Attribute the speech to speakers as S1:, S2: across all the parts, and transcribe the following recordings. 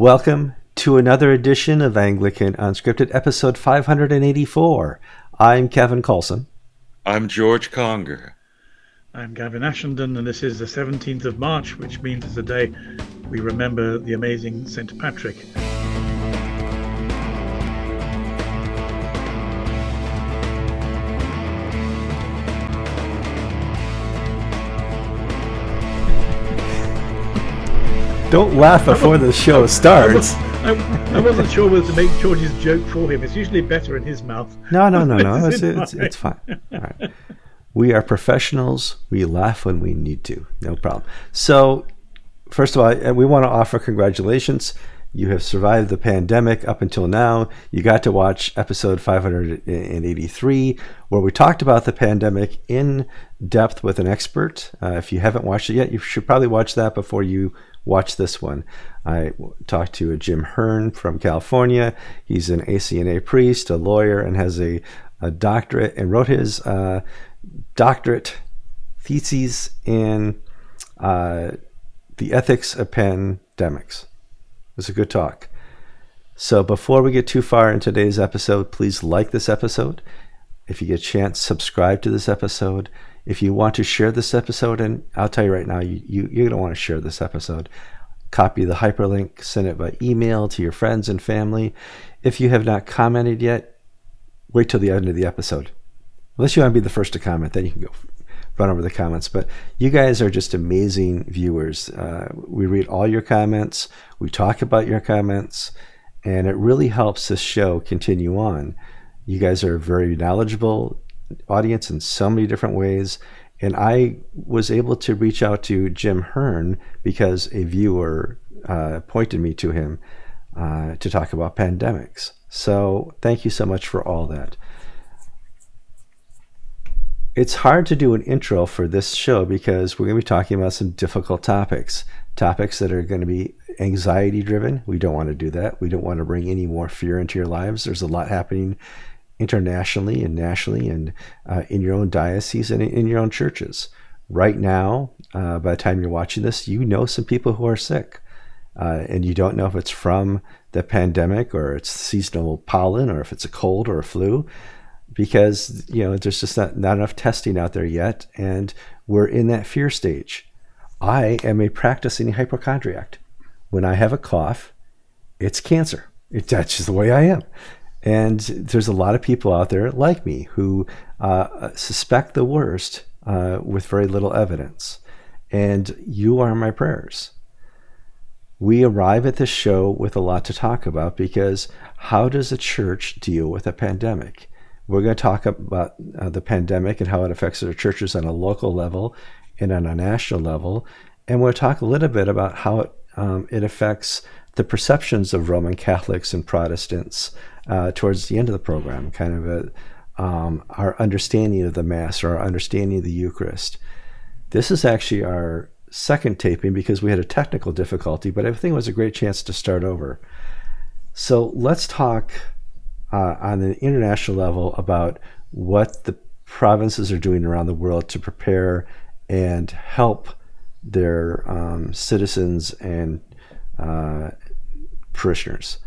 S1: Welcome to another edition of Anglican Unscripted, episode 584. I'm Kevin Kallsen.
S2: I'm George Conger.
S3: I'm Gavin Ashenden, and this is the 17th of March, which means it's a day we remember the amazing St. Patrick.
S1: Don't laugh before the show starts.
S3: I, I, wasn't sure whether to make George's joke for him. It's usually better in his mouth.
S1: No, no, no, no. It's, it's, it's, fine. All right. We are professionals. We laugh when we need to. No problem. So, first of all, we want to offer congratulations. You have survived the pandemic up until now. You got to watch episode 583, where we talked about the pandemic in depth with an expert. Uh, if you haven't watched it yet, you should probably watch that before you watch this one. I talked to a Jim Hearn from California. He's an ACNA priest, a lawyer, and has a, a doctorate, and wrote his uh, doctorate theses in uh, the ethics of pandemics. It was a good talk. So before we get too far in today's episode, please like this episode. If you get a chance, subscribe to this episode. If you want to share this episode, and I'll tell you right now, you, you, you're going to want to share this episode. Copy the hyperlink, send it by email to your friends and family. If you have not commented yet, wait till the end of the episode. Unless you want to be the first to comment, then you can go run over the comments. But you guys are just amazing viewers. Uh, we read all your comments, we talk about your comments, and it really helps this show continue on. You guys are very knowledgeable audience in so many different ways. And I was able to reach out to Jim Hearn because a viewer uh, pointed me to him uh, to talk about pandemics. So thank you so much for all that. It's hard to do an intro for this show because we're going to be talking about some difficult topics, topics that are going to be anxiety driven. We don't want to do that. We don't want to bring any more fear into your lives. There's a lot happening internationally and nationally and uh, in your own diocese and in your own churches. Right now, uh, by the time you're watching this, you know some people who are sick. Uh, and you don't know if it's from the pandemic or it's seasonal pollen or if it's a cold or a flu because you know there's just not, not enough testing out there yet and we're in that fear stage i am a practicing hypochondriac when i have a cough it's cancer it, that's just the way i am and there's a lot of people out there like me who uh, suspect the worst uh, with very little evidence. And you are my prayers. We arrive at this show with a lot to talk about because how does a church deal with a pandemic? We're going to talk about uh, the pandemic and how it affects our churches on a local level and on a national level. And we'll talk a little bit about how it, um, it affects the perceptions of Roman Catholics and Protestants uh, towards the end of the program, kind of a, um, our understanding of the Mass or our understanding of the Eucharist. This is actually our second taping because we had a technical difficulty, but I think it was a great chance to start over. So let's talk uh, on an international level about what the provinces are doing around the world to prepare and help their um, citizens and uh, parishioners.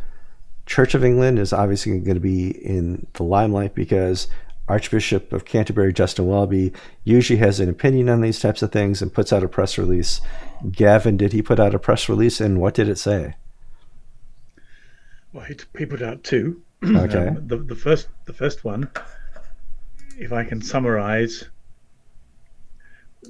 S1: Church of England is obviously going to be in the limelight because Archbishop of Canterbury Justin Welby usually has an opinion on these types of things and puts out a press release. Gavin, did he put out a press release and what did it say?
S3: Well, he, he put out two.
S1: Okay.
S3: Um, the, the first the first one, if I can summarize,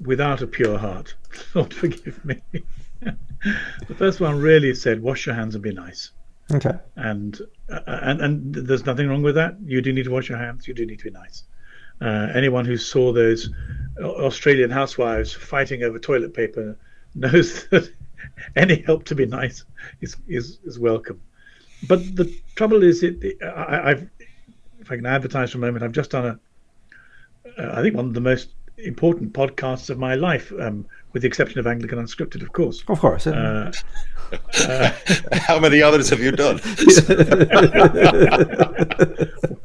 S3: without a pure heart. Lord forgive me. the first one really said, "Wash your hands and be nice."
S1: Okay.
S3: And uh, and and there's nothing wrong with that. You do need to wash your hands. You do need to be nice. Uh, anyone who saw those Australian housewives fighting over toilet paper knows that any help to be nice is is, is welcome. But the trouble is, it, I, have if I can advertise for a moment, I've just done a, uh, I think one of the most important podcasts of my life, um, with the exception of Anglican Unscripted, of course.
S1: Of course.
S2: Uh, uh, How many others have you done?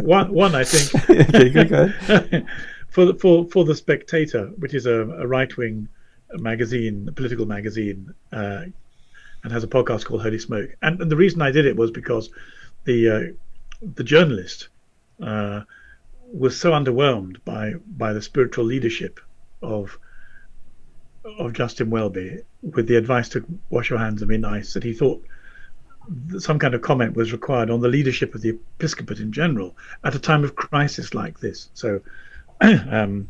S3: one, one, I think.
S1: okay, good, good.
S3: for the for for the Spectator, which is a, a right wing magazine, a political magazine, uh, and has a podcast called Holy Smoke. And, and the reason I did it was because the uh, the journalist uh, was so underwhelmed by by the spiritual leadership of of Justin Welby with the advice to wash your hands and be nice that he thought some kind of comment was required on the leadership of the episcopate in general at a time of crisis like this. So, um,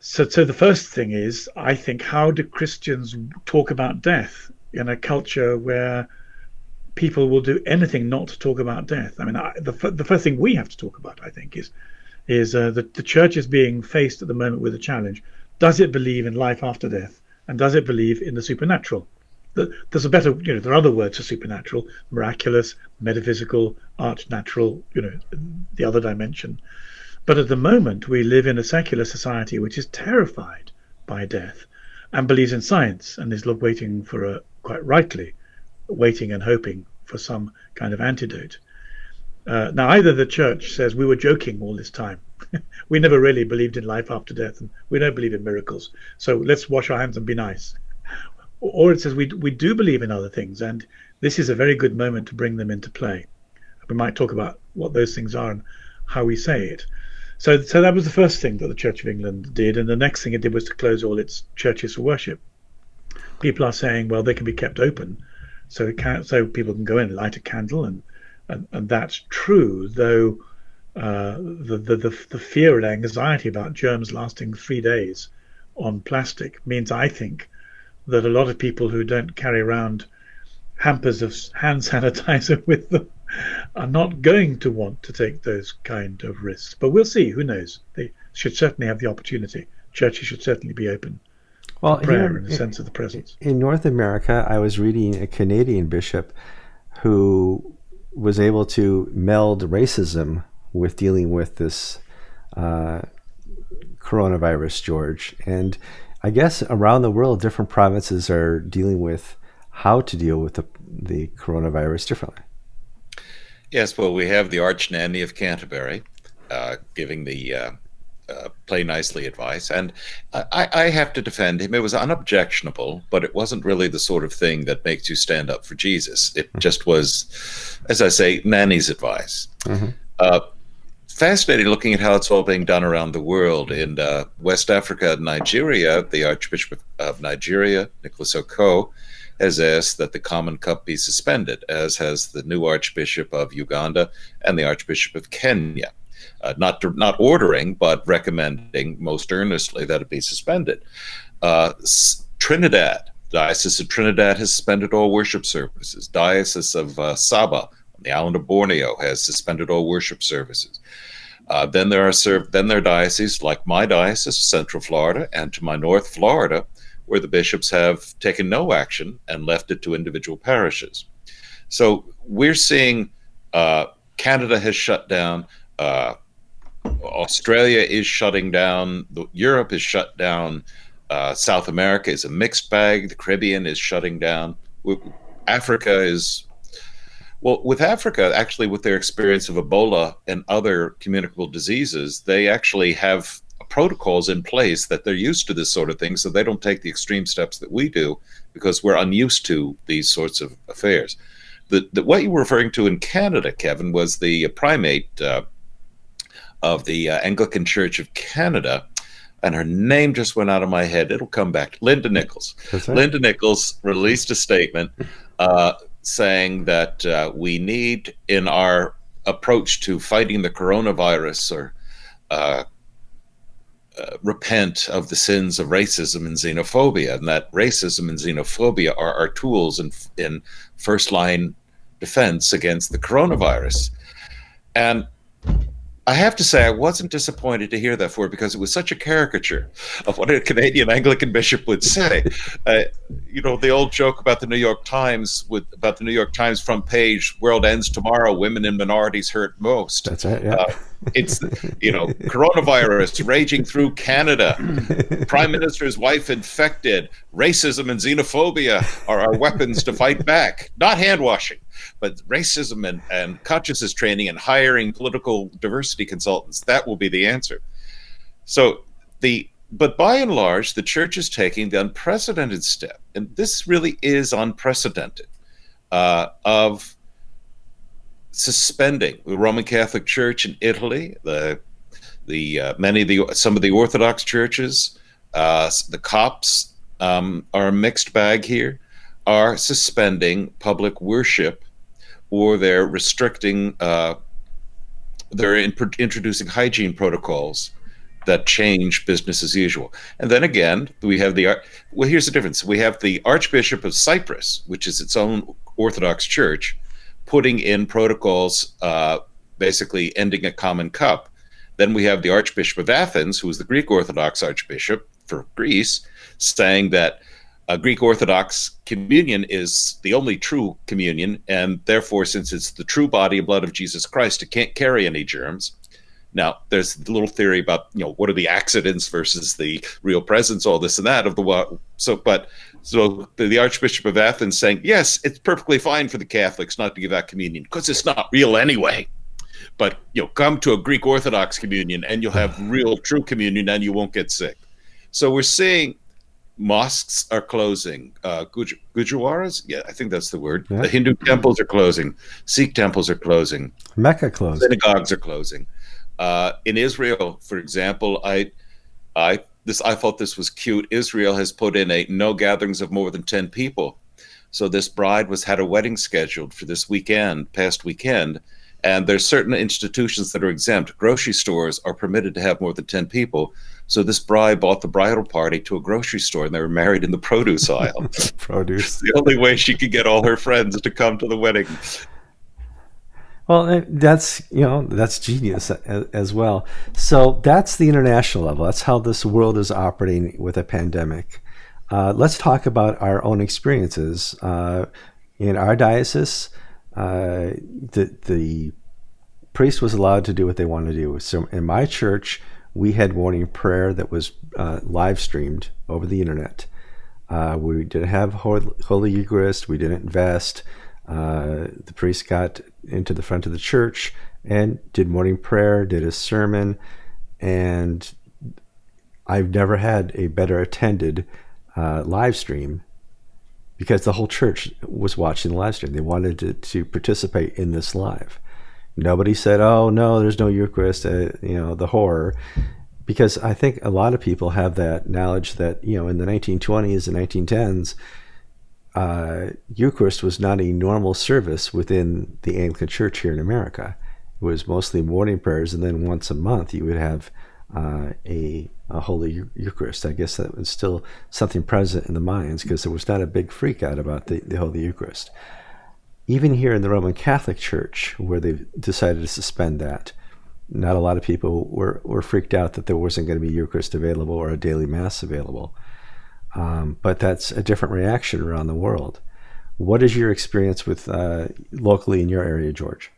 S3: so, so the first thing is, I think, how do Christians talk about death in a culture where people will do anything not to talk about death? I mean, I, the the first thing we have to talk about, I think, is is uh, that the church is being faced at the moment with a challenge. Does it believe in life after death, and does it believe in the supernatural? there's a better, you know, there are other words for supernatural, miraculous, metaphysical, archnatural, you know, the other dimension. But at the moment, we live in a secular society which is terrified by death and believes in science and is waiting for a, quite rightly, waiting and hoping for some kind of antidote. Uh, now, either the church says we were joking all this time. we never really believed in life after death, and we don't believe in miracles. So let's wash our hands and be nice or it says we we do believe in other things, and this is a very good moment to bring them into play. We might talk about what those things are and how we say it. So, so that was the first thing that the Church of England did, and the next thing it did was to close all its churches for worship. People are saying, well, they can be kept open, so can, so people can go in, light a candle, and and, and that's true. Though uh, the, the the the fear and anxiety about germs lasting three days on plastic means, I think, that a lot of people who don't carry around hampers of hand sanitizer with them are not going to want to take those kind of risks. But we'll see. Who knows? They should certainly have the opportunity. Churches should certainly be open. Well, prayer here, in a sense of the presence.
S1: In North America, I was reading a Canadian bishop who was able to meld racism with dealing with this uh, coronavirus, George, and I guess around the world, different provinces are dealing with how to deal with the, the coronavirus differently.
S2: Yes, well, we have the Arch Nanny of Canterbury uh, giving the uh, uh, play nicely advice, and I, I, have to defend him. It was unobjectionable, but it wasn't really the sort of thing that makes you stand up for Jesus. It mm-hmm. just was, as I say, Nanny's advice. Mm-hmm fascinating looking at how it's all being done around the world. In uh, West Africa, Nigeria, the Archbishop of Nigeria, Nicholas Okoh, has asked that the Common Cup be suspended, as has the new Archbishop of Uganda and the Archbishop of Kenya. Uh, not not ordering, but recommending most earnestly that it be suspended. Uh, Trinidad, Diocese of Trinidad has suspended all worship services. Diocese of uh, Sabah on the island of Borneo has suspended all worship services. Uh, then there are served, then there are dioceses like my diocese, Central Florida, and to my north, Florida, where the bishops have taken no action and left it to individual parishes. So we're seeing uh, Canada has shut down, uh, Australia is shutting down, Europe is shut down, uh, South America is a mixed bag, the Caribbean is shutting down, Africa is well, with Africa, actually, with their experience of Ebola and other communicable diseases, they actually have protocols in place that they're used to this sort of thing, so they don't take the extreme steps that we do because we're unused to these sorts of affairs. The, the what you were referring to in Canada, Kevin, was the primate uh, of the uh, Anglican Church of Canada, and her name just went out of my head. It'll come back. Linda Nicholls. Linda Nicholls released a statement uh, saying that uh, we need, in our approach to fighting the coronavirus, or uh, uh, repent of the sins of racism and xenophobia, and that racism and xenophobia are our tools in, in first line defense against the coronavirus. And I have to say, I wasn't disappointed to hear that for because it was such a caricature of what a Canadian Anglican bishop would say. Uh, you know, the old joke about the New York Times with about the New York Times front page: "World ends tomorrow. Women and minorities hurt most."
S1: That's it. Yeah. Uh,
S2: it's you know, coronavirus raging through Canada. Prime Minister's wife infected. Racism and xenophobia are our weapons to fight back, not hand washing but racism and, and consciousness training and hiring political diversity consultants, that will be the answer. So the but by and large, the church is taking the unprecedented step, and this really is unprecedented, uh, of suspending the Roman Catholic Church in Italy, the the uh, many of the some of the Orthodox churches, uh, the Copts um, are a mixed bag here, are suspending public worship, or they're restricting, uh, they're in, introducing hygiene protocols that change business as usual. And then again, we have the well. Here's the difference: we have the Archbishop of Cyprus, which is its own Orthodox church, putting in protocols, uh, basically ending a common cup. Then we have the Archbishop of Athens, who is the Greek Orthodox Archbishop for Greece, saying that a Greek Orthodox communion is the only true communion, and therefore, since it's the true body and blood of Jesus Christ, it can't carry any germs. Now, there's a little theory about you know what are the accidents versus the real presence, all this and that of the so. But so the, the Archbishop of Athens saying yes, it's perfectly fine for the Catholics not to give out communion because it's not real anyway. But you know, come to a Greek Orthodox communion and you'll have real true communion and you won't get sick. So we're seeing mosques are closing. Uh, Guj- Gujwaras, yeah, I think that's the word. Yeah. The Hindu temples are closing. Sikh temples are closing.
S1: Mecca closed.
S2: Synagogues are closing. Uh, in Israel, for example, I, I this I thought this was cute. Israel has put in a no gatherings of more than ten people. So this bride was had a wedding scheduled for this weekend, past weekend, and there's certain institutions that are exempt. Grocery stores are permitted to have more than ten people. So this bride bought the bridal party to a grocery store, and they were married in the produce aisle.
S1: produce.
S2: the only way she could get all her friends to come to the wedding.
S1: Well, eh, that's you know that's genius as well. So that's the international level. That's how this world is operating with a pandemic. Uh, let's talk about our own experiences uh, in our diocese. Uh, the the priest was allowed to do what they wanted to do. So in my church, we had morning prayer that was uh, live streamed over the internet. Uh, we didn't have Holy Eucharist. We didn't invest. Uh, the priest got into the front of the church and did morning prayer, did a sermon, and I've never had a better attended uh, live stream because the whole church was watching the live stream. They wanted to, to participate in this live. Nobody said, "Oh no, there's no Eucharist." Uh, you know the horror, because I think a lot of people have that knowledge that you know in the 1920s and 1910s, uh, Eucharist was not a normal service within the Anglican Church here in America. It was mostly morning prayers, and then once a month you would have uh, a, a, Holy Eucharist. I guess that was still something present in the minds because there was not a big freak out about the, the Holy Eucharist even here in the Roman Catholic Church, where they've decided to suspend that, not a lot of people were, were freaked out that there wasn't going to be Eucharist available or a daily Mass available. Um, but that's a different reaction around the world. What is your experience with uh, locally in your area, George?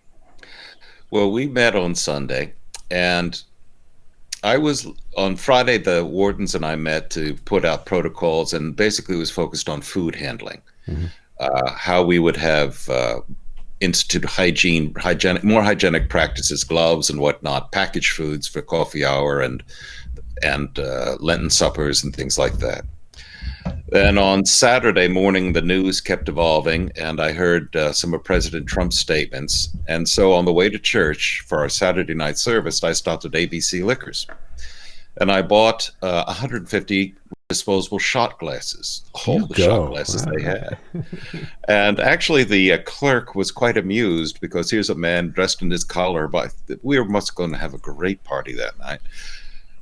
S2: Well, we met on Sunday, and I was on Friday. The wardens and I met to put out protocols, and basically was focused on food handling. Mm-hmm uh, how we would have uh, institute hygiene, hygienic, more hygienic practices, gloves and whatnot, packaged foods for coffee hour and and uh, Lenten suppers and things like that. Then on Saturday morning, the news kept evolving, and I heard uh, some of President Trump's statements. And so on the way to church for our Saturday night service, I stopped at ABC Liquors, and I bought uh, 150 disposable shot glasses, all the go. shot glasses wow. they had. and actually, the uh, clerk was quite amused because here's a man dressed in his collar. But we were must going to have a great party that night.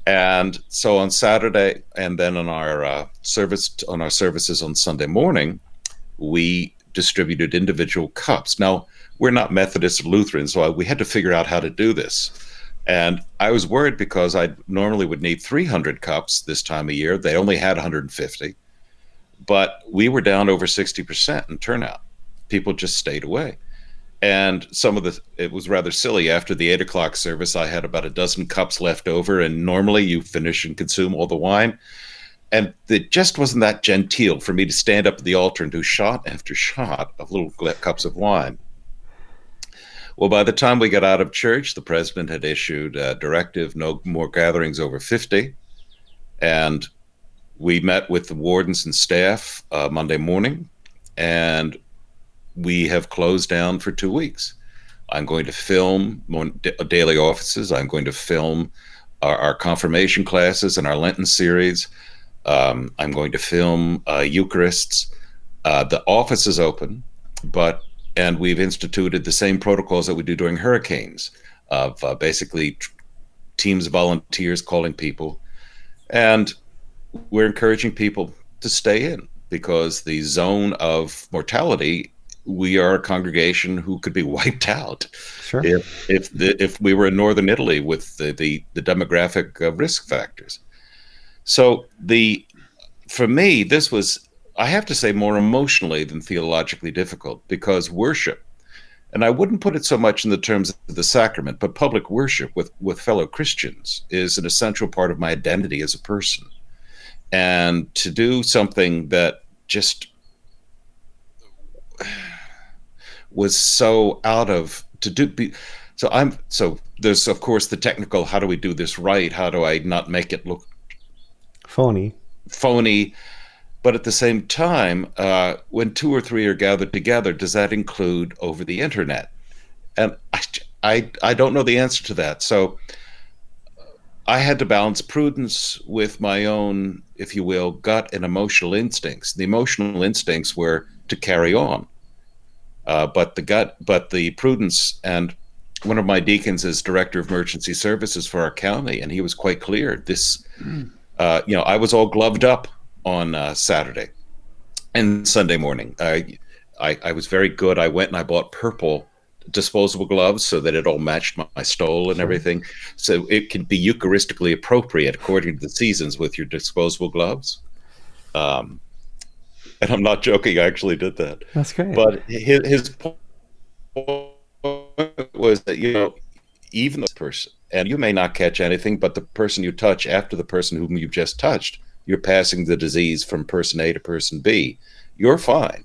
S2: And so on Saturday, and then on our uh, service on our services on Sunday morning, we distributed individual cups. Now we're not Methodist or Lutheran, so we had to figure out how to do this. And I was worried because I normally would need 300 cups this time of year. They only had 150. But we were down over 60% in turnout. People just stayed away. And some of the, it was rather silly. After the eight o'clock service, I had about a dozen cups left over. And normally you finish and consume all the wine. And it just wasn't that genteel for me to stand up at the altar and do shot after shot of little cups of wine. Well, by the time we got out of church, the president had issued a directive no more gatherings over 50. And we met with the wardens and staff uh, Monday morning, and we have closed down for two weeks. I'm going to film daily offices. I'm going to film our, our confirmation classes and our Lenten series. Um, I'm going to film uh, Eucharists. Uh, the office is open, but and we've instituted the same protocols that we do during hurricanes of uh, basically teams of volunteers calling people, and we're encouraging people to stay in because the zone of mortality we are a congregation who could be wiped out sure. if if the, if we were in northern Italy with the the, the demographic uh, risk factors. So the for me this was I have to say more emotionally than theologically difficult because worship and I wouldn't put it so much in the terms of the sacrament, but public worship with, with fellow Christians is an essential part of my identity as a person. And to do something that just was so out of to do be, so i'm so there's of course the technical how do we do this right? How do i not make it look
S1: phony.
S2: Phony. But at the same time uh, when two or three are gathered together does that include over the internet? And I, I i don't know the answer to that. So i had to balance prudence with my own if you will gut and emotional instincts. The emotional instincts were to carry on uh, but the gut, but the prudence, and one of my deacons is director of emergency services for our county, and he was quite clear. This, mm. uh, you know, I was all gloved up on uh, Saturday and Sunday morning. I, I, I was very good. I went and I bought purple disposable gloves so that it all matched my, my stole and everything. So it can be Eucharistically appropriate according to the seasons with your disposable gloves. Um, and I'm not joking. I actually did that.
S1: That's great.
S2: But his, his point was that you know, even the person, and you may not catch anything, but the person you touch after the person whom you've just touched, you're passing the disease from person A to person B. You're fine,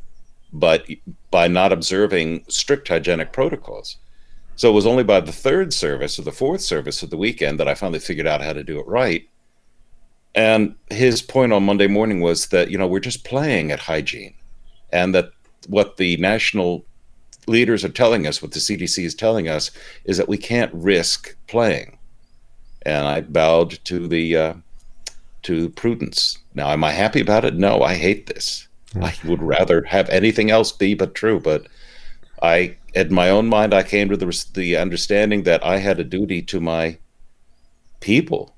S2: but by not observing strict hygienic protocols. So it was only by the third service or the fourth service of the weekend that I finally figured out how to do it right. And his point on Monday morning was that, you know, we're just playing at hygiene and that what the national leaders are telling us, what the CDC is telling us, is that we can't risk playing. And I bowed to the uh, to prudence. Now, am I happy about it? No, I hate this. I would rather have anything else be but true. But I, in my own mind, I came to the the understanding that I had a duty to my people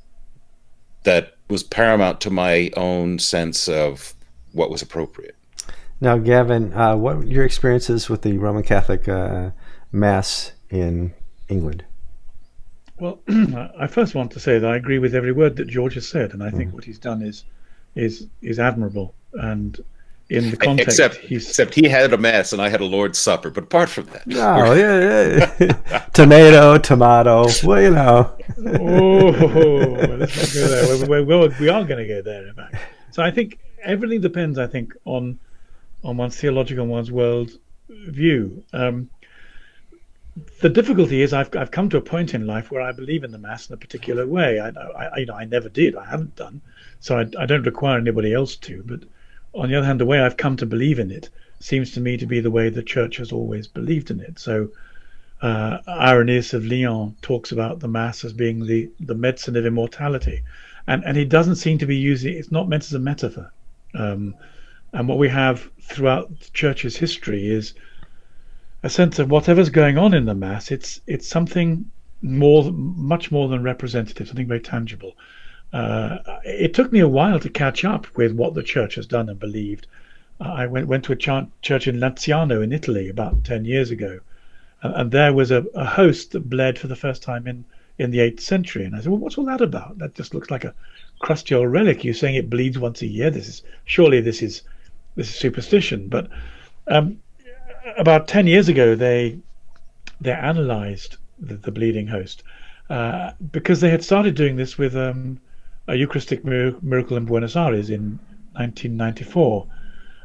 S2: that was paramount to my own sense of what was appropriate.
S1: Now, Gavin, uh, what were your experiences with the Roman Catholic uh, Mass in England?
S3: Well, I first want to say that I agree with every word that George has said, and I think mm. what he's done is is is admirable. And in the context.
S2: Except, except he had a mass and I had a Lord's Supper. But apart from that,
S1: no, yeah, yeah. tomato, tomato. Well, you know.
S3: oh, let's not go there. We're, we're, we are going to go there, in fact. So I think everything depends. I think on on one's theological and one's world view. Um, the difficulty is I've I've come to a point in life where I believe in the mass in a particular way. I, I you know I never did. I haven't done. So I, I don't require anybody else to. But on the other hand, the way I've come to believe in it seems to me to be the way the church has always believed in it. So, uh, Irenaeus of Lyon talks about the Mass as being the, the medicine of immortality. And, and he doesn't seem to be using it's not meant as a metaphor. Um, and what we have throughout the church's history is a sense of whatever's going on in the Mass, it's, it's something more, much more than representative, something very tangible. Uh, it took me a while to catch up with what the church has done and believed. Uh, I went went to a ch- church in Lanciano in Italy about ten years ago, and, and there was a, a, host that bled for the first time in in the eighth century. And I said, "Well, what's all that about? That just looks like a crusty old relic. You're saying it bleeds once a year. This is surely this is this is superstition." But um, about ten years ago, they they analysed the, the bleeding host uh, because they had started doing this with um, a Eucharistic miracle in Buenos Aires in 1994.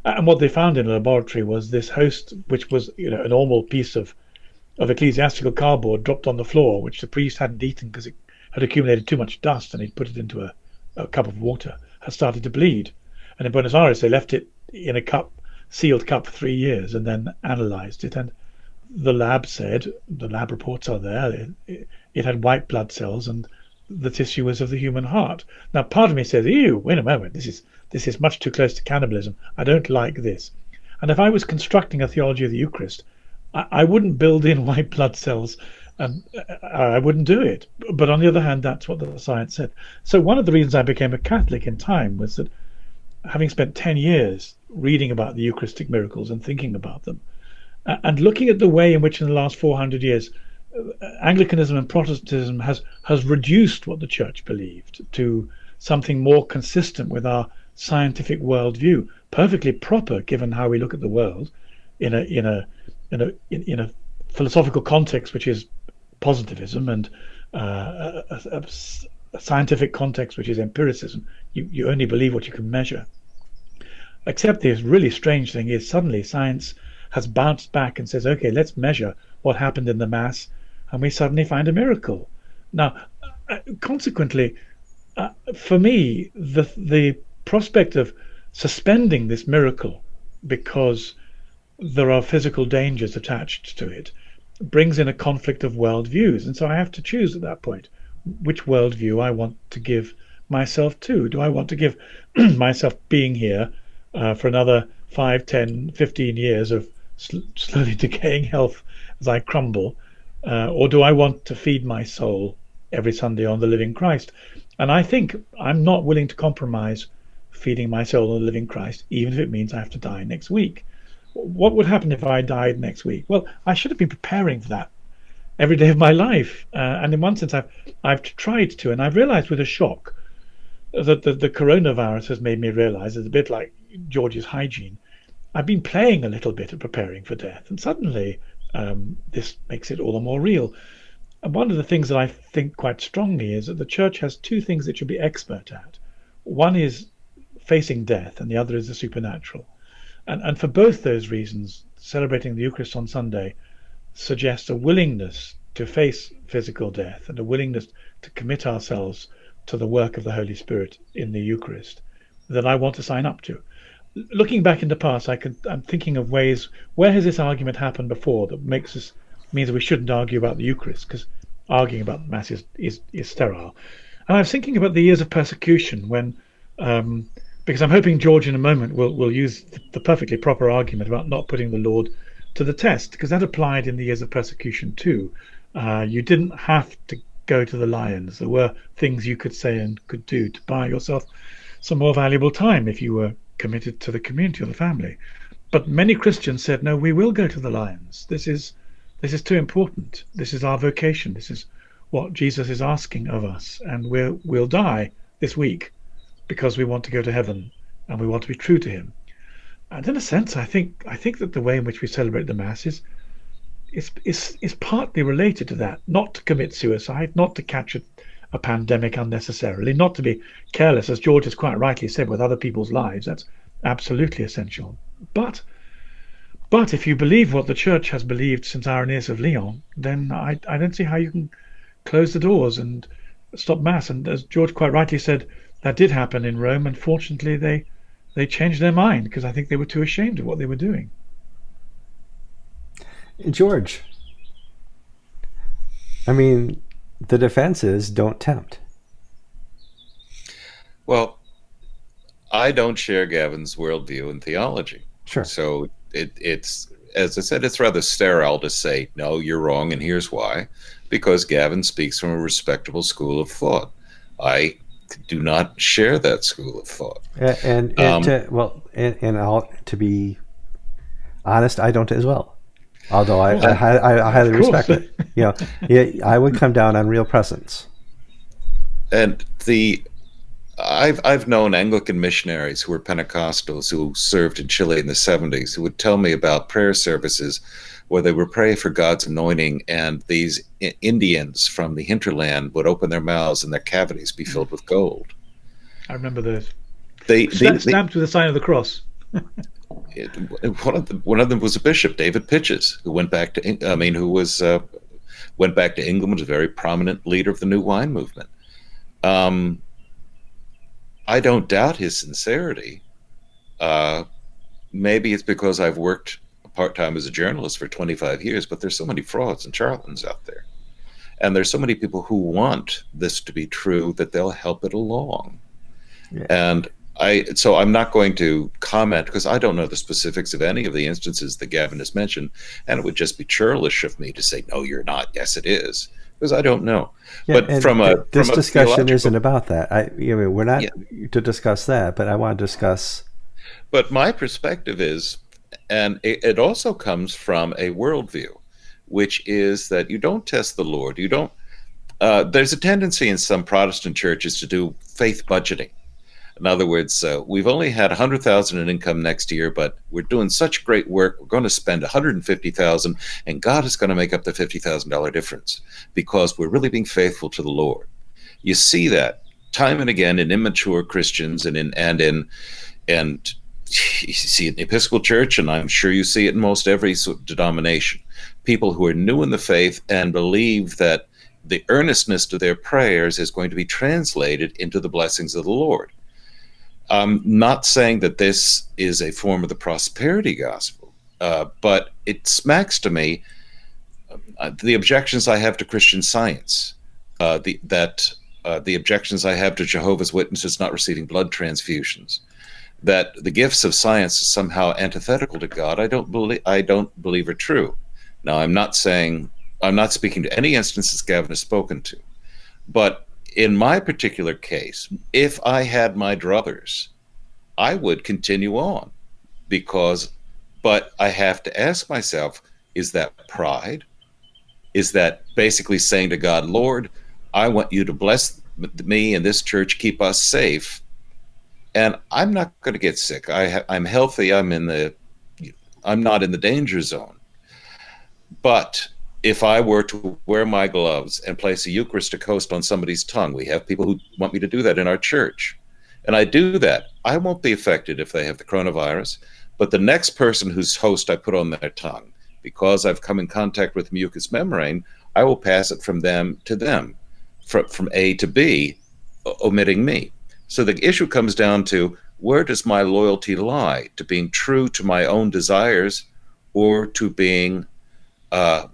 S3: And what they found in a laboratory was this host, which was you know a normal piece of of ecclesiastical cardboard dropped on the floor, which the priest hadn't eaten because it had accumulated too much dust, and he'd put it into a, a cup of water, had started to bleed. And in Buenos Aires, they left it in a cup, sealed cup for three years, and then analyzed it. And the lab said, the lab reports are there, it, it had white blood cells and the tissue was of the human heart. Now, part of me says, ew, wait a moment, this is, this is much too close to cannibalism. I don't like this. And if I was constructing a theology of the Eucharist, I, I wouldn't build in white blood cells and uh, I wouldn't do it. But on the other hand, that's what the science said. So one of the reasons I became a Catholic in time was that having spent 10 years reading about the Eucharistic miracles and thinking about them, and looking at the way in which in the last 400 years uh, Anglicanism and Protestantism has has reduced what the church believed to something more consistent with our scientific worldview, perfectly proper given how we look at the world in a in a in a in, in a philosophical context which is positivism and uh, a, a, a, scientific context which is empiricism. You you only believe what you can measure. Except this really strange thing is suddenly science has bounced back and says, okay, let's measure what happened in the mass, and we suddenly find a miracle. Now, uh, consequently, uh, for me, the the prospect of suspending this miracle because there are physical dangers attached to it brings in a conflict of worldviews. And so I have to choose at that point which worldview I want to give myself to. Do I want to give myself being here uh, for another 5, 10, 15 years of sl- slowly decaying health as I crumble? Uh, or do I want to feed my soul every Sunday on the living Christ? And I think I'm not willing to compromise feeding my soul on the living Christ, even if it means I have to die next week. What would happen if I died next week? Well, I should have been preparing for that every day of my life. Uh, and in one sense, I've I've tried to, and I've realised with a shock that the, the coronavirus has made me realise it's a bit like George's hygiene. I've been playing a little bit at preparing for death, and suddenly um, this makes it all the more real. And one of the things that I think quite strongly is that the church has two things it should be expert at. One is facing death, and the other is the supernatural. And, and for both those reasons, celebrating the Eucharist on Sunday suggests a willingness to face physical death and a willingness to commit ourselves to the work of the Holy Spirit in the Eucharist that I want to sign up to looking back in the past, I could I'm thinking of ways where has this argument happened before that makes us means we shouldn't argue about the Eucharist because arguing about Mass is, is, is sterile. And I was thinking about the years of persecution when, um, because I'm hoping George in a moment will will use the perfectly proper argument about not putting the Lord to the test because that applied in the years of persecution too. Uh, you didn't have to go to the lions. There were things you could say and could do to buy yourself some more valuable time if you were committed to the community or the family. But many Christians said, no, we will go to the lions. This is this is too important. This is our vocation. This is what Jesus is asking of us, and we'll we'll die this week because we want to go to heaven and we want to be true to Him. And in a sense, I think I think that the way in which we celebrate the Mass is is is, is partly related to that. Not to commit suicide, not to catch a, a pandemic unnecessarily, not to be careless, as George has quite rightly said, with other people's lives. That's absolutely essential. But but if you believe what the church has believed since Irenaeus of Lyon, then I, I don't see how you can close the doors and stop mass. And as George quite rightly said, that did happen in Rome. And fortunately, they they changed their mind because I think they were too ashamed of what they were doing.
S1: George, I mean, the defense is don't tempt.
S2: Well, I don't share Gavin's worldview and theology.
S1: Sure.
S2: So it, it's, as I said, it's rather sterile to say, no, you're wrong, and here's why. Because Gavin speaks from a respectable school of thought. I do not share that school of thought.
S1: And, and, and um, to, well, and, and I'll, to be honest, I don't as well. Although I, I, I, I highly respect it. You know, yeah, I would come down on real presence.
S2: And the I've I've known Anglican missionaries who were Pentecostals who served in Chile in the 70s who would tell me about prayer services where they would pray for God's anointing and these Indians from the hinterland would open their mouths and their cavities be filled with gold.
S3: I remember those. They, they stamped with the sign of the cross.
S2: it, one of them one of them was a bishop, David Pytches, who went back to I mean, who was uh, went back to England, was a very prominent leader of the New Wine movement. Um, I don't doubt his sincerity. Uh, maybe it's because I've worked part time as a journalist for 25 years, but there's so many frauds and charlatans out there. And there's so many people who want this to be true that they'll help it along. Yeah. And I so I'm not going to comment because I don't know the specifics of any of the instances that Gavin has mentioned, and it would just be churlish of me to say no, you're not. Yes, it is because I don't know. Yeah, but from a
S1: this
S2: from
S1: discussion isn't about that. I, I mean, we're not yeah. to discuss that, but I want to discuss.
S2: But my perspective is, and it, it also comes from a worldview, which is that you don't test the Lord. You don't. Uh, there's a tendency in some Protestant churches to do faith budgeting in other words, uh, we've only had 100,000 in income next year, but we're doing such great work. We're going to spend 150,000, and God is going to make up the $50,000 difference because we're really being faithful to the Lord. You see that time and again in immature Christians and in and in and you see it in the Episcopal Church, and I'm sure you see it in most every denomination. People who are new in the faith and believe that the earnestness of their prayers is going to be translated into the blessings of the Lord. I'm not saying that this is a form of the prosperity gospel, uh, but it smacks to me uh, the objections I have to Christian science, uh, the, that uh, the objections I have to Jehovah's Witnesses not receiving blood transfusions, that the gifts of science is somehow antithetical to God. I don't believe I don't believe are true. Now, I'm not saying I'm not speaking to any instances Gavin has spoken to, but in my particular case, if I had my druthers, I would continue on because, but I have to ask myself, is that pride? Is that basically saying to God, Lord, I want you to bless me and this church, keep us safe. And I'm not going to get sick. I I'm healthy. I'm in the, I'm not in the danger zone. But if I were to wear my gloves and place a Eucharistic host on somebody's tongue, we have people who want me to do that in our church. And I do that. I won't be affected if they have the coronavirus, but the next person whose host I put on their tongue, because I've come in contact with mucous membrane, I will pass it from them to them, from, from A to B, omitting me. So the issue comes down to where does my loyalty lie? To being true to my own desires or to being uh,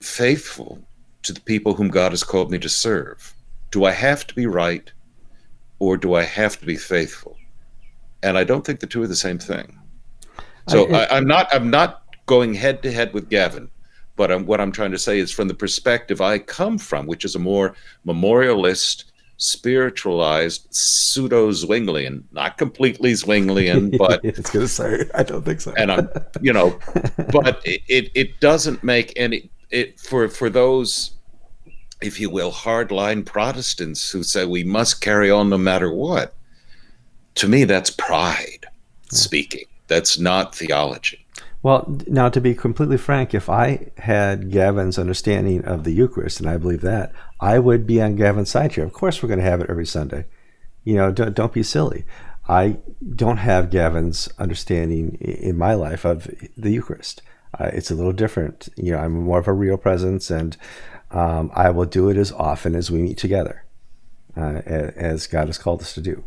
S2: faithful to the people whom God has called me to serve? Do I have to be right or do I have to be faithful? And I don't think the two are the same thing. So I, am not I'm not going head to head with Gavin, but I'm, what I'm trying to say is from the perspective I come from, which is a more memorialist, spiritualized, pseudo Zwinglian, not completely Zwinglian, but
S1: it's gonna say I don't think so.
S2: and I'm you know, but it, it, it doesn't make any it for for those if you will hardline protestants who say we must carry on no matter what to me that's pride yeah. speaking. That's not theology.
S1: Well now to be completely frank if i had gavin's understanding of the eucharist and i believe that i would be on gavin's side here. Of course we're going to have it every sunday. You know don't, don't be silly. I don't have gavin's understanding in my life of the eucharist uh, it's a little different. You know, I'm more of a real presence, and um, I will do it as often as we meet together, uh, as God has called us to do.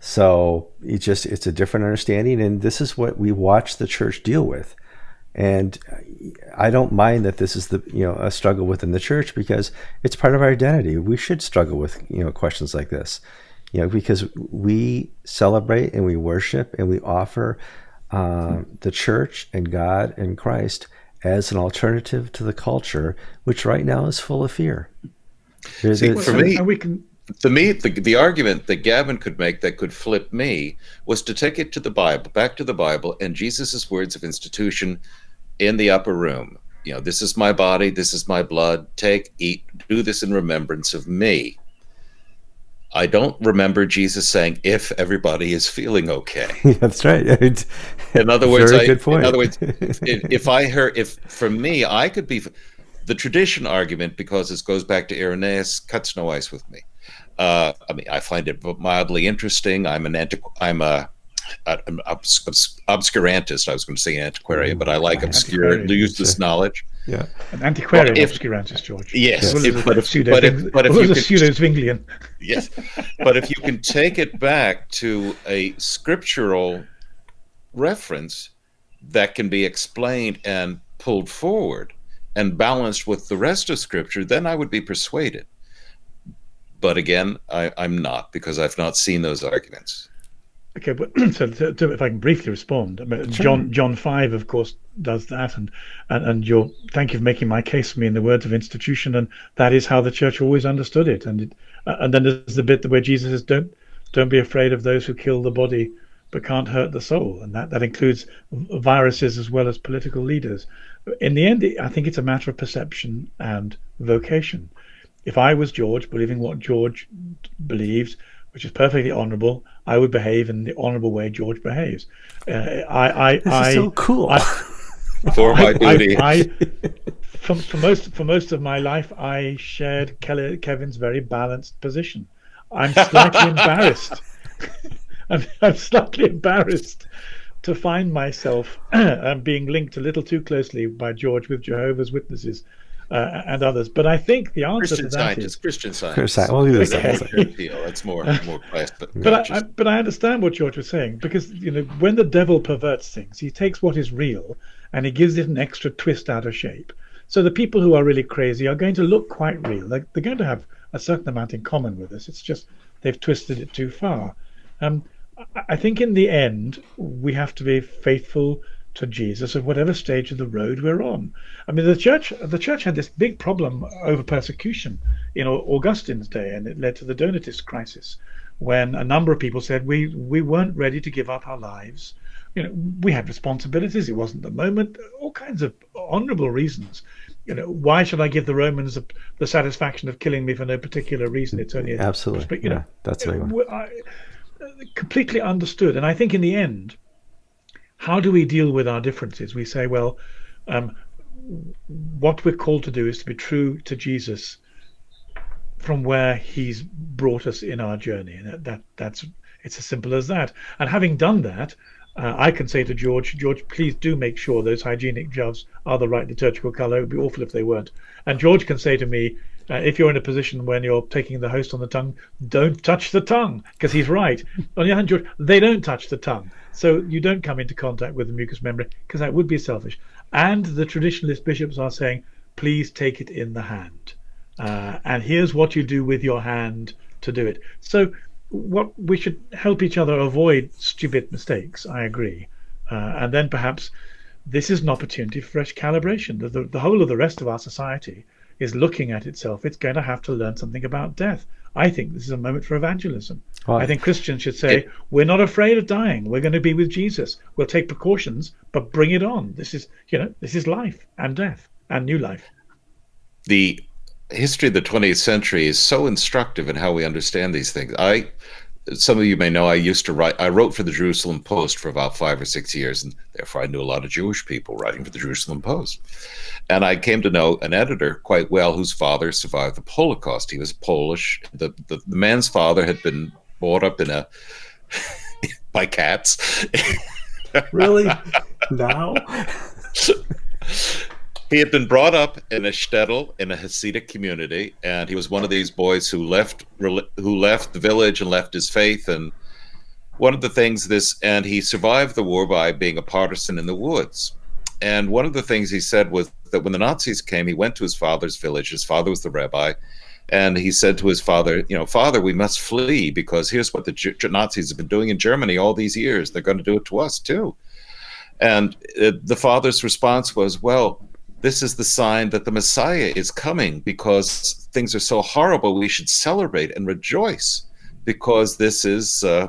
S1: So it's just it's a different understanding, and this is what we watch the church deal with. And I don't mind that this is the you know a struggle within the church because it's part of our identity. We should struggle with you know questions like this, you know, because we celebrate and we worship and we offer uh, the church and God and Christ as an alternative to the culture, which right now is full of fear.
S2: See, for me, we can. To me, the, the argument that Gavin could make that could flip me was to take it to the Bible, back to the Bible, and Jesus's words of institution in the upper room. You know, this is my body, this is my blood. Take, eat, do this in remembrance of me. I don't remember Jesus saying if everybody is feeling okay.
S1: That's right. It's
S2: in other words, I, good point. in other words, if, if, I heard, if for me, I could be the tradition argument because this goes back to Irenaeus cuts no ice with me. Uh, I mean, I find it mildly interesting. I'm an antiqu- I'm a an obs- obs- obscurantist. I was going to say antiquarian, but I like obscure use this knowledge.
S1: Yeah.
S3: An antiquarian well, if, obscurantus, George.
S2: Yes,
S3: well
S2: if,
S3: but, if, pseudo, but if, but if you a pseudo-Zwinglian.
S2: Yes, but if you can take it back to a scriptural reference that can be explained and pulled forward and balanced with the rest of scripture, then I would be persuaded. But again, I, I'm not because I've not seen those arguments.
S3: Okay, but so to, to, if I can briefly respond, I mean, sure. John John five, of course, does that, and and and your thank you for making my case for me in the words of institution, and that is how the church always understood it, and it, uh, and then there's the bit where Jesus says, "Don't don't be afraid of those who kill the body, but can't hurt the soul," and that that includes viruses as well as political leaders. In the end, I think it's a matter of perception and vocation. If I was George, believing what George believes, which is perfectly honourable, I would behave in the honourable way George behaves. Uh, I, I,
S1: this
S3: I,
S1: is so cool. I,
S2: for my duty.
S3: I, I, for, for, most for most of my life, I shared Kelly, Kevin's very balanced position. I'm slightly embarrassed. I'm, I'm, slightly embarrassed to find myself being linked a little too closely by George with Jehovah's Witnesses uh, and others. But I think the answer is
S2: Christian
S3: to that
S2: scientists,
S3: is
S2: Christian scientists.
S1: Well, okay.
S2: That's more more class. But,
S3: but I, I, but I understand what George was saying because you know when the devil perverts things, he takes what is real and he gives it an extra twist out of shape. So the people who are really crazy are going to look quite real. They're, they're going to have a certain amount in common with us. It's just they've twisted it too far. Um, I think in the end we have to be faithful to Jesus at whatever stage of the road we're on. I mean, the church the church had this big problem over persecution in Augustine's day, and it led to the Donatist crisis, when a number of people said we we weren't ready to give up our lives. You know, we had responsibilities. It wasn't the moment. All kinds of honourable reasons. You know, why should I give the Romans the, the satisfaction of killing me for no particular reason? It's only
S1: absolutely. You know, yeah, that's a big. I, uh,
S3: completely understood, and I think in the end how do we deal with our differences? We say, well, um, what we're called to do is to be true to Jesus from where he's brought us in our journey. And that, that that's it's as simple as that. And having done that, uh, I can say to George, George, please do make sure those hygienic gloves are the right liturgical color. It would be awful if they weren't. And George can say to me, uh, if you're in a position when you're taking the host on the tongue, don't touch the tongue, because he's right. on the other hand, George, they don't touch the tongue. So you don't come into contact with the mucous membrane because that would be selfish. And the traditionalist bishops are saying, please take it in the hand. Uh, and here's what you do with your hand to do it. So what we should help each other avoid stupid mistakes. I agree. Uh, and then perhaps this is an opportunity for fresh calibration. The, the, the whole of the rest of our society is looking at itself. It's going to have to learn something about death. I think this is a moment for evangelism. I think Christians should say, it, we're not afraid of dying. We're going to be with Jesus. We'll take precautions, but bring it on. This is, you know, this is life and death and new life.
S2: The history of the 20th century is so instructive in how we understand these things. I some of you may know I used to write I wrote for the Jerusalem Post for about 5 or 6 years and therefore I knew a lot of Jewish people writing for the Jerusalem Post. And I came to know an editor quite well whose father survived the Holocaust. He was Polish. The the, the man's father had been brought up in a by cats.
S1: really? Now?
S2: he had been brought up in a shtetl in a Hasidic community, and he was one of these boys who left who left the village and left his faith. And one of the things this, and he survived the war by being a partisan in the woods. And one of the things he said was that when the Nazis came, he went to his father's village. His father was the rabbi, and he said to his father, "You know, father, we must flee because here's what the G Nazis have been doing in Germany all these years. They're going to do it to us too." And uh, the father's response was, "Well." This is the sign that the Messiah is coming because things are so horrible. We should celebrate and rejoice because this is, uh,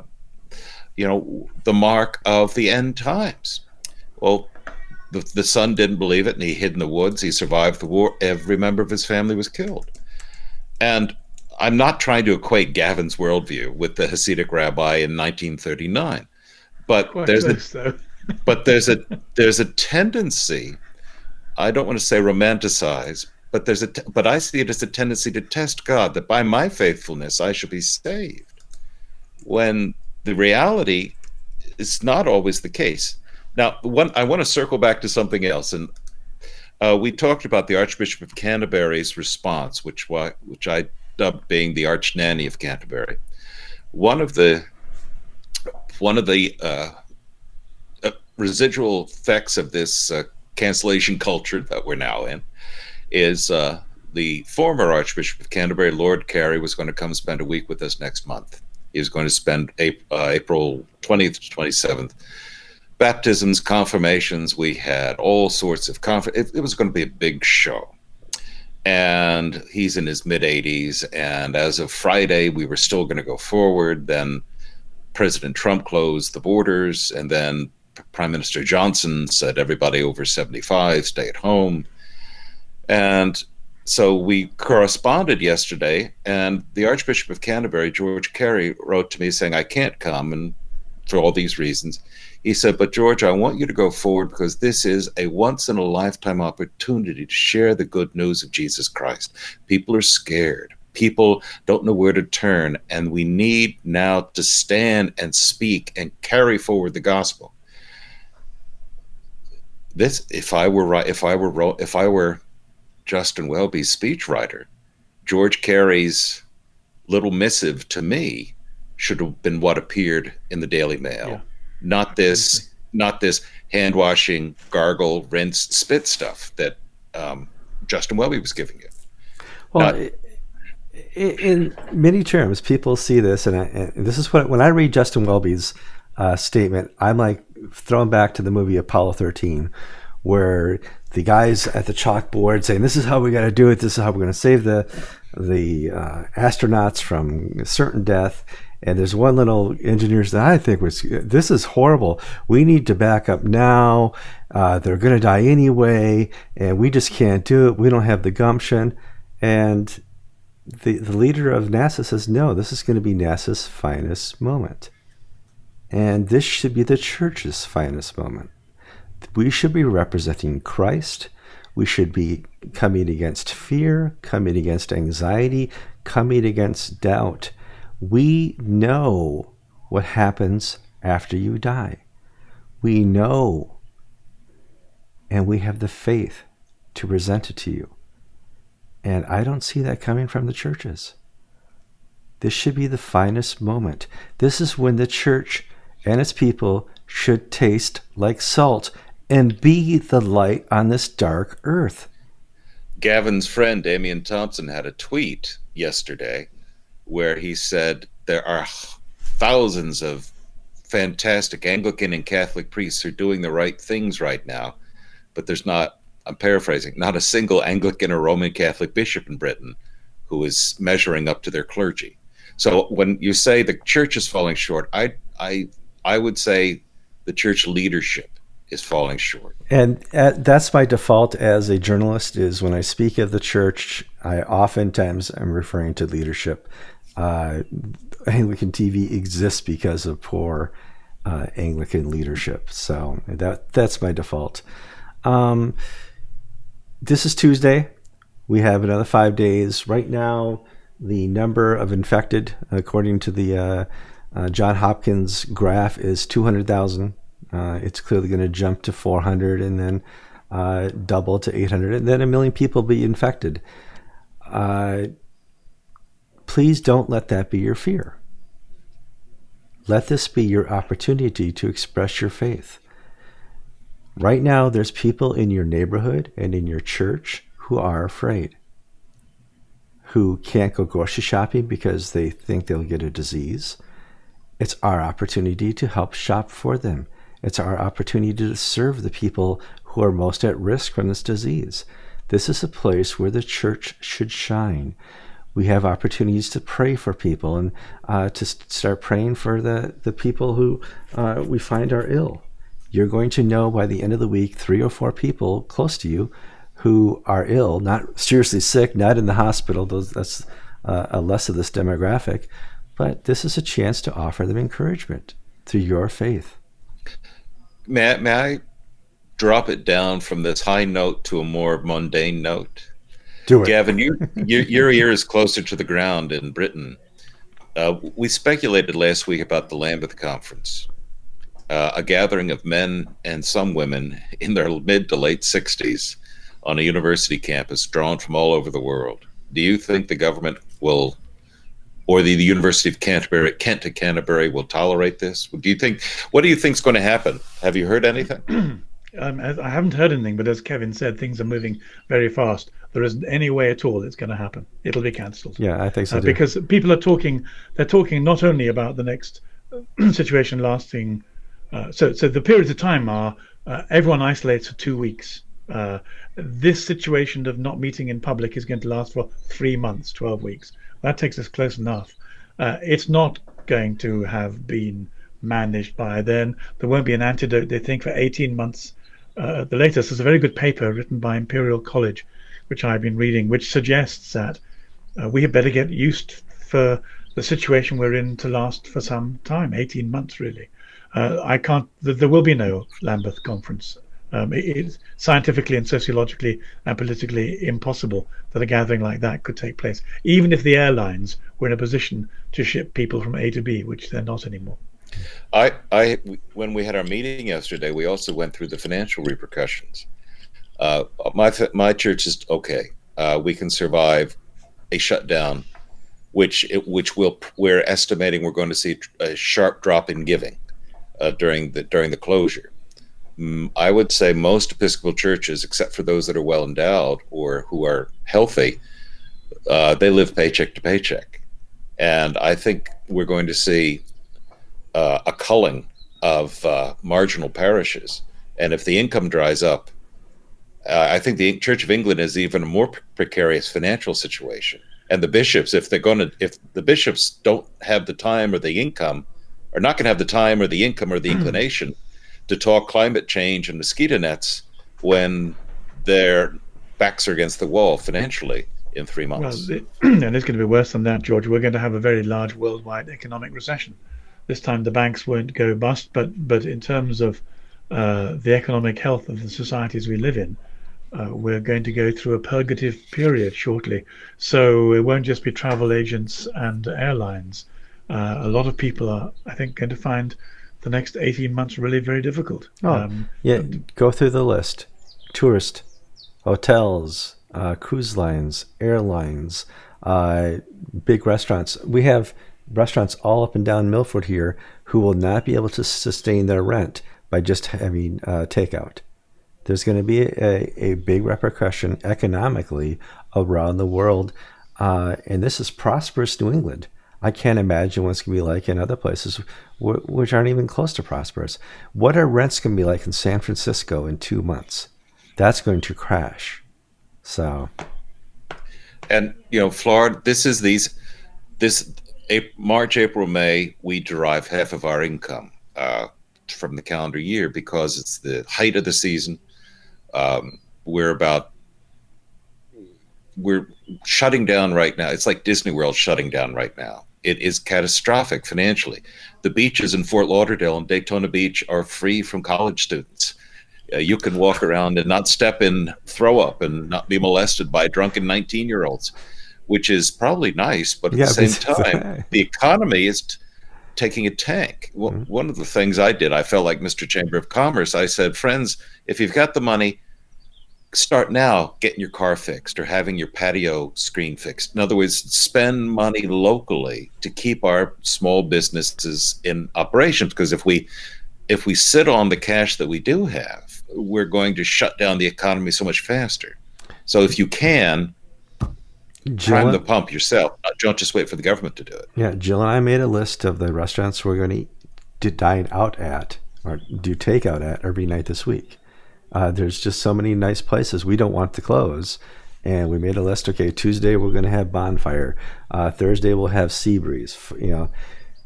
S2: you know, the mark of the end times. Well, the, the son didn't believe it and he hid in the woods. He survived the war. Every member of his family was killed. And I'm not trying to equate Gavin's worldview with the Hasidic rabbi in 1939, but Quite there's a, but there's a there's a tendency I don't want to say romanticize, but there's a but I see it as a tendency to test God that by my faithfulness I shall be saved. When the reality is not always the case. Now, one I want to circle back to something else, and uh, we talked about the Archbishop of Canterbury's response, which which I dubbed being the Arch Nanny of Canterbury. One of the one of the uh, uh, residual effects of this uh, cancellation culture that we're now in is uh, the former Archbishop of Canterbury, Lord Carey, was going to come spend a week with us next month. He was going to spend uh, April 20th to 27th. Baptisms, confirmations, we had all sorts of conf- it, it was going to be a big show. And he's in his mid 80s. And as of Friday, we were still going to go forward. Then President Trump closed the borders. And then Prime Minister Johnson said everybody over 75 stay at home. And so we corresponded yesterday, and the Archbishop of Canterbury, George Carey, wrote to me saying, I can't come, and for all these reasons. He said, But George, I want you to go forward because this is a once in a lifetime opportunity to share the good news of Jesus Christ. People are scared. People don't know where to turn, and we need now to stand and speak and carry forward the gospel. This, if I were right, if I were if I were Justin Welby's speechwriter, George Carey's little missive to me should have been what appeared in the Daily Mail, yeah. not this, not this hand washing, gargle, rinse, spit stuff that um, Justin Welby was giving you.
S1: Well, not, in many terms, people see this, and, I, and, this is what when I read Justin Welby's uh, statement, I'm like thrown back to the movie Apollo 13, where the guys at the chalkboard saying, "This is how we got to do it. This is how we're going to save the the uh, astronauts from certain death." And there's one little engineers that I think was, "This is horrible. We need to back up now. Uh, they're going to die anyway, and we just can't do it. We don't have the gumption." And the the leader of NASA says, "No, this is going to be NASA's finest moment." And this should be the church's finest moment we should be representing Christ. We should be coming against fear, coming against anxiety, coming against doubt. We know what happens after you die. We know, and we have the faith to present it to you. And I don't see that coming from the churches. This should be the finest moment. This is when the church and its people should taste like salt and be the light on this dark earth.
S2: Gavin's friend Damian Thompson had a tweet yesterday where he said there are thousands of fantastic Anglican and Catholic priests who are doing the right things right now, but there's not, I'm paraphrasing, not a single Anglican or Roman Catholic bishop in Britain who is measuring up to their clergy. So when you say the church is falling short, I I I would say the church leadership is falling short.
S1: And at, uh, that's my default as a journalist is when I speak of the church, I oftentimes am referring to leadership. Uh, Anglican TV exists because of poor uh, Anglican leadership. So that that's my default. Um, this is Tuesday. We have another five days. Right now, the number of infected, according to the uh, uh, John Hopkins graph, is 200,000 uh, it's clearly going to jump to 400 and then uh, double to 800, and then a million people be infected. Uh, please don't let that be your fear. Let this be your opportunity to express your faith. Right now, there's people in your neighborhood and in your church who are afraid, who can't go grocery shopping because they think they'll get a disease. It's our opportunity to help shop for them it's our opportunity to serve the people who are most at risk from this disease. This is a place where the church should shine. We have opportunities to pray for people and uh, to start praying for the, the people who uh, we find are ill. You're going to know by the end of the week three or four people close to you who are ill, not seriously sick, not in the hospital. Those, that's uh, a less of this demographic. But this is a chance to offer them encouragement through your faith.
S2: May, may I drop it down from this high note to a more mundane note?
S1: Do it.
S2: Gavin, you, your, your ear is closer to the ground in Britain. Uh, we speculated last week about the Lambeth Conference, uh, a gathering of men and some women in their mid to late 60s on a university campus drawn from all over the world. Do you think the government will, or the, the University of Canterbury, Kent to Canterbury, will tolerate this? Do you think? What do you think is going to happen? Have you heard anything?
S3: um, I haven't heard anything, but as Kevin said, things are moving very fast. There isn't any way at all it's going to happen. It'll be cancelled.
S1: Yeah, I think so.
S3: Uh, because people are talking. They're talking not only about the next situation lasting. Uh, so, so the periods of time are uh, everyone isolates for two weeks. Uh, this situation of not meeting in public is going to last for three months, 12 weeks. That takes us close enough. Uh, it's not going to have been managed by then. There won't be an antidote, they think, for 18 months. Uh, the latest is a very good paper written by Imperial College, which I've been reading, which suggests that uh, we had better get used for the situation we're in to last for some time, 18 months really. Uh, I can't. There will be no Lambeth conference. Um, it, it's scientifically and sociologically and politically impossible that a gathering like that could take place, even if the airlines were in a position to ship people from A to B, which they're not anymore.
S2: I, I, when we had our meeting yesterday, we also went through the financial repercussions. Uh, my my church is okay. Uh, we can survive a shutdown, which it, which will we're estimating we're going to see a sharp drop in giving uh, during the during the closure. Mm, I would say most Episcopal churches, except for those that are well endowed or who are healthy, uh, they live paycheck to paycheck, and I think we're going to see uh, a culling of uh, marginal parishes. And if the income dries up, uh, I think the Church of England is even a more precarious financial situation. And the bishops, if they're going to, if the bishops don't have the time or the income are not going to have the time or the income or the hmm. inclination to talk climate change and mosquito nets when their backs are against the wall financially in three months. Well,
S3: and it's going to be worse than that, George. We're going to have a very large worldwide economic recession. This time the banks won't go bust, but but in terms of uh, the economic health of the societies we live in, uh, we're going to go through a purgative period shortly. So it won't just be travel agents and airlines uh, a lot of people are, I think, going to find the next 18 months really very difficult.
S1: Oh, um, yeah, go through the list. Tourist, hotels, uh, cruise lines, airlines, uh, big restaurants. We have restaurants all up and down Milford here who will not be able to sustain their rent by just having uh, takeout. There's going to be a, a big repercussion economically around the world. Uh, and this is prosperous New England. I can't imagine what it's going to be like in other places which aren't even close to prosperous. What are rents going to be like in San Francisco in two months? That's going to crash. So,
S2: and you know, Florida. This is these. This March, April, May. We derive half of our income uh, from the calendar year because it's the height of the season. Um, we're about we're shutting down right now. It's like Disney World shutting down right now it is catastrophic financially. The beaches in Fort Lauderdale and Daytona Beach are free from college students. Uh, you can walk around and not step in throw up and not be molested by drunken 19 year olds, which is probably nice. But at yeah, the same time, the economy is t- taking a tank. Well, mm-hmm. One of the things I did, I felt like Mr. Chamber of Commerce. I said, friends, if you've got the money, start now getting your car fixed or having your patio screen fixed. In other words, spend money locally to keep our small businesses in operation. Because if we if we sit on the cash that we do have, we're going to shut down the economy so much faster. So if you can, Jill, prime the pump yourself. Uh, don't just wait for the government to do it.
S1: Yeah, Jill and I made a list of the restaurants we're going to dine out at or do takeout at every night this week. Uh, there's just so many nice places we don't want to close. And we made a list. Okay, Tuesday we're going to have bonfire. Uh, Thursday we'll have sea breeze. You know,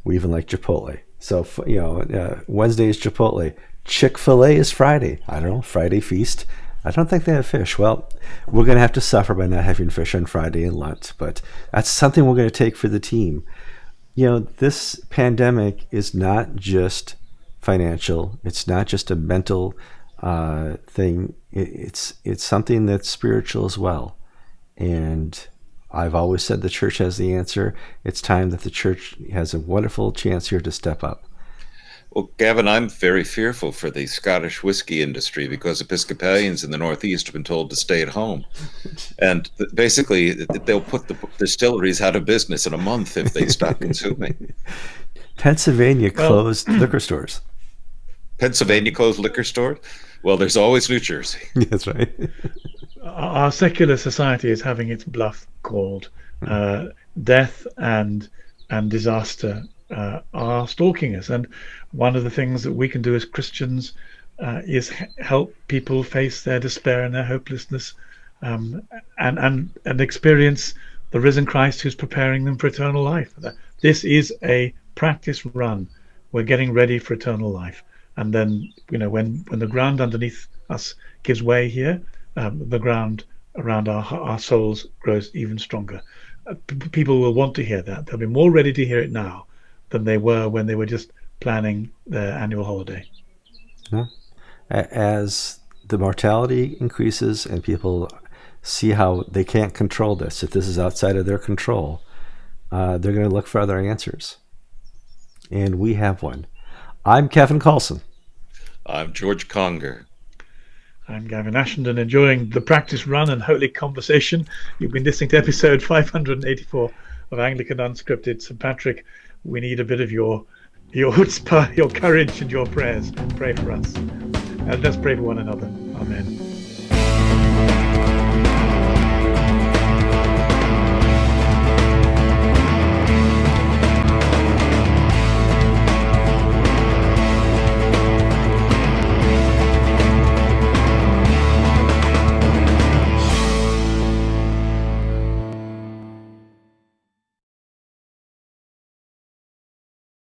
S1: we even like Chipotle. So you know, uh, Wednesday is Chipotle. Chick Fil A is Friday. I don't know Friday feast. I don't think they have fish. Well, we're going to have to suffer by not having fish on Friday and Lent, but that's something we're going to take for the team. You know, this pandemic is not just financial. It's not just a mental uh, thing. It, it's it's something that's spiritual as well, and I've always said the church has the answer. It's time that the church has a wonderful chance here to step up.
S2: Well, Gavin, I'm very fearful for the Scottish whiskey industry because Episcopalians in the Northeast have been told to stay at home. And basically, they'll put the distilleries out of business in a month if they stop consuming.
S1: Pennsylvania closed well, liquor stores.
S2: Pennsylvania closed liquor stores? Well, there's always New Jersey.
S1: That's right.
S3: Our secular society is having its bluff called. Uh, death and and disaster uh, are stalking us. And one of the things that we can do as Christians uh, is help people face their despair and their hopelessness, um, and and and experience the risen Christ who's preparing them for eternal life. This is a practice run. We're getting ready for eternal life, and then you know when when the ground underneath us gives way here, um, the ground around our our souls grows even stronger. Uh, people will want to hear that. They'll be more ready to hear it now than they were when they were just planning their annual holiday.
S1: Yeah. As the mortality increases and people see how they can't control this, if this is outside of their control, uh, they're going to look for other answers. And we have one. I'm Kevin Kallsen.
S2: I'm George Conger.
S3: I'm Gavin Ashenden, enjoying the practice run and holy conversation. You've been listening to episode 584 of Anglican Unscripted. St. Patrick, we need a bit of your your chutzpah, your courage, and your prayers. Pray for us. And let's pray for one another. Amen.